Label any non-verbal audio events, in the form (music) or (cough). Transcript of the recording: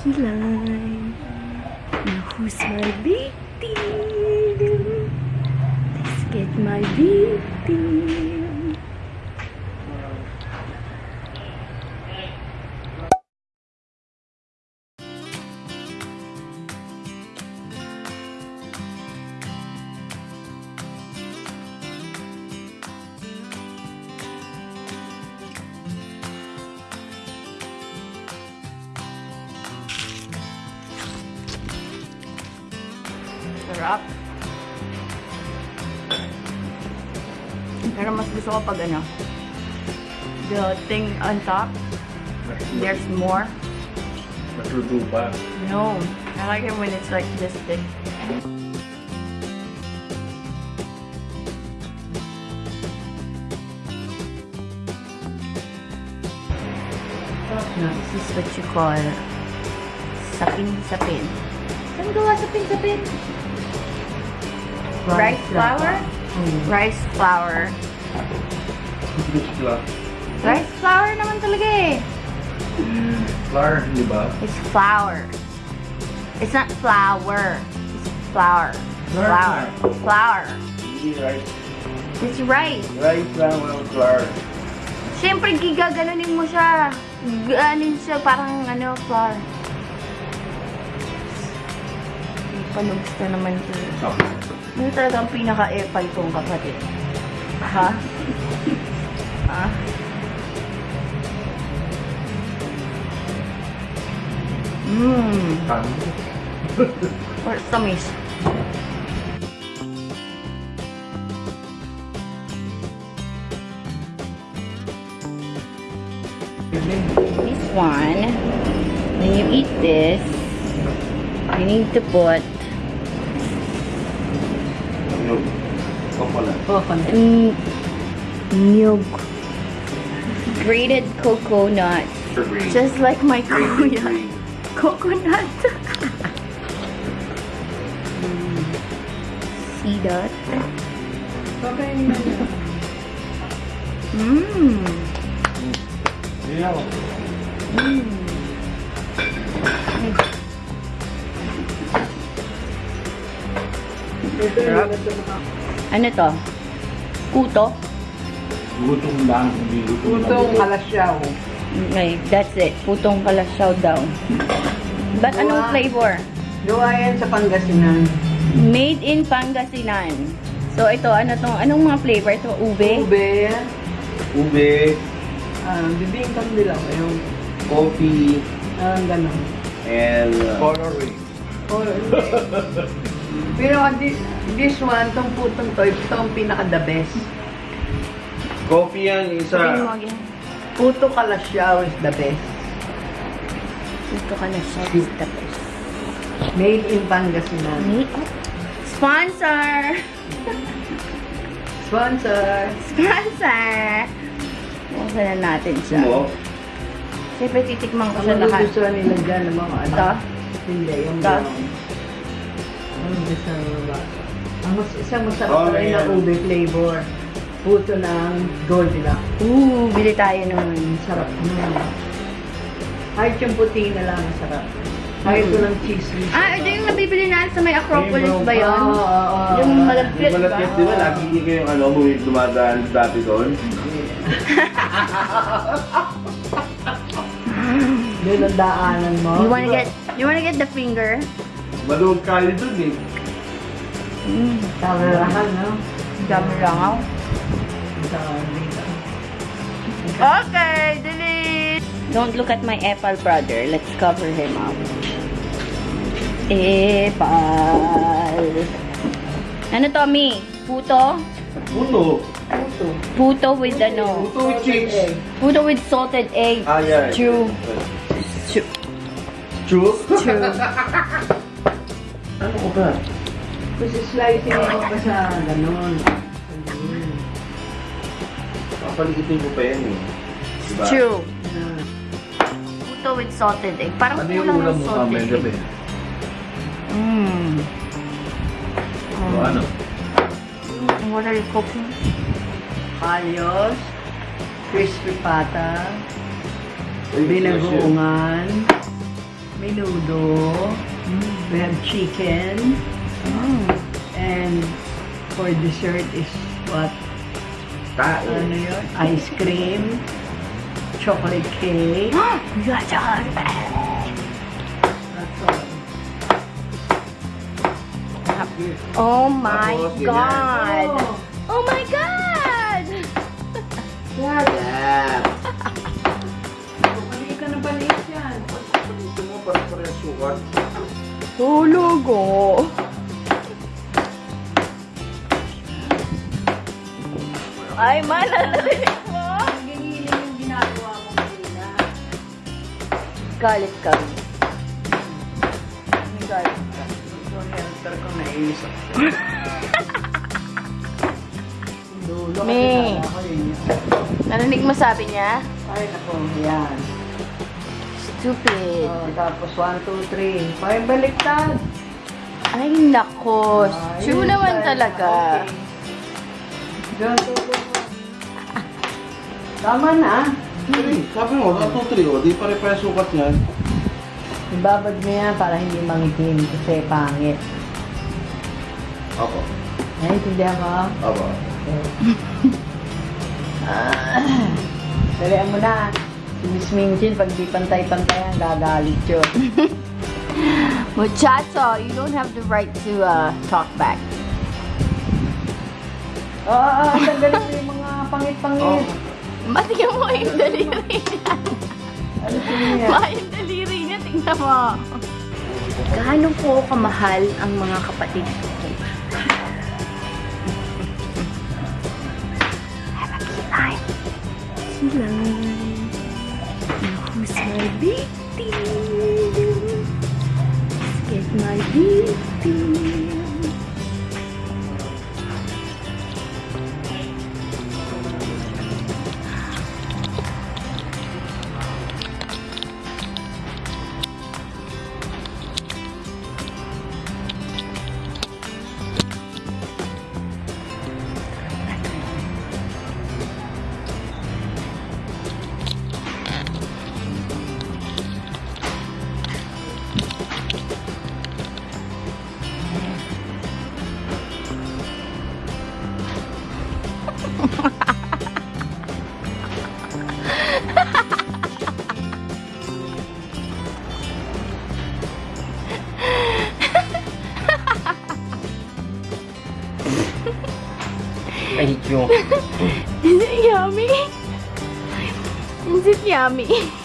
kilay. Now who's my victim? Let's get my victim. Sarap. Pero mas gusto ko pag ano, the thing on top, there's more. Pa. No, I like it when it's like this thick. This is what you call sapin-sapin. Saan gawa sapin-sapin? Rice flour? Rice flour. Rice flour naman talaga eh. Flour, di ba? It's flour. It's not flour. It's flour. Flour. Flour. Hindi rice. It's rice. Rice lang, walang flour. Siyempre, gigaganunin mo siya. Ganin siya parang ano, flour. Panugs na naman ito. Ano talaga ang pinaka-epal kong kapatid? Ha? ha? Mmm. Or tamis. This one, when you eat this, you need to put Yung coconut. mm, nyug, grated coconut, green. just like my Green, kuya. green. Coconut. Mm. See that? Mmm. Hindi Ano to? Kuto? Gutom lang, hindi Putong kalasyaw. Okay, that's it. Putong kalasyaw daw. But anong Wow. flavor? Gawa yan sa Pangasinan. Made in Pangasinan. So ito, ano tong, anong mga flavor? Ito, ube? Ube. Ube, Ah, bibingkang nila ko yung coffee, ah, gano'n. and uh, coloring. (laughs) Oh, Pero this, this one, tong putong to, ito ang pinaka-the best. Coffee yan, isa. Puto kalasyaw is the best. Ito kalasyaw is the best. Made in Pangasinan. Made up. Sponsor! Sponsor. Sponsor! Buksan na natin siya. Mo? Siyempre, titikman ko Ang siya lahat. magugustuhan nila dyan ng mga ano. Ito? Hindi, yung Ito? Gusto ng mga. Ang mas, isang masarap Oh, rin na ube flavor. Puto ng Goldilocks. Ooh, bili tayo nun. Sarap nun. Kahit yung puti na lang, ang sarap. Kahit Mm. walang cheese. Ah, ito yung nabibili natin sa may Acropolis ba yun? Oo, oo, oo. Yung malagkit Yung ba? malapit, di ba? Lagi hindi kayong ano, bumili dumadaan dati doon. (laughs) Yun ang daanan mo. You wanna get, you wanna get the finger? Maluwag kali doon eh. Mm, Tawarahan, no? dami lang ako. Sabi. Okay, delete! Don't look at my Epal brother. Let's cover him up. Epal. Ano to, Mi? Puto? Puto. Puto. Puto with ano? Puto with cheese. Puto with salted egg. Ah, yeah. Stew. Stew. True? Stew. Ano ko ba? Kasi slicing mo pa sa ganon. Papalikitin ko pa yan eh. Diba? Stew. Ah. Puto with salted egg. Parang Ano kulang ulam ng salted mamaya gabi? egg. Mmm. O ano? What are you cooking? Palyos. Crispy pata. Binagoongan. Menudo. We have chicken. Oh. And for dessert is what? Ano Tae. yun? Ice cream. Chocolate cake. We got chocolate. That's all. Oh my Tapos, ganyan. God! Oh, Oh my God! (laughs) Yeah. Balik ka ng balik yan. Ito mo, parang parang sukat. Tulog oh. Ay, man, narinig mo? Ang giniling yung ginagawa mo kanina. Galit kami. Ang galit ka. Ito helper ko. Dulo Me. kala ko yun yun. Narinig mo sabi niya? Ay, naku, yan. Stupid. Oh, tapos 1, 2, 3. Parang baliktad. Ay, nako. Ay, True naman talaga. Okay. Diyan. (laughs) Tama na. Hey, sabi mo, 1, 2, 3, oh. Di pare-pare sukat niyan. Ibabad mo yan para hindi mangitim kasi pangit. Ako. Naiintindihan mo? Ako. Dalihan (laughs) mo na. Miss Minchin, pag di pantay-pantayan, gagalit yun. (laughs) Muchacho, you don't have the right to uh, talk back. Oh, tanggalin mo yung mga pangit-pangit. Matigyan mo yung daliri niya. Ano niya? Daliri niya, tingnan mo. Gaano po kamahal ang mga kapatid ko? Have a good time. Sila. Who's my victim? Let's get my victim. Hate you. (laughs) Is it yummy? Is it yummy?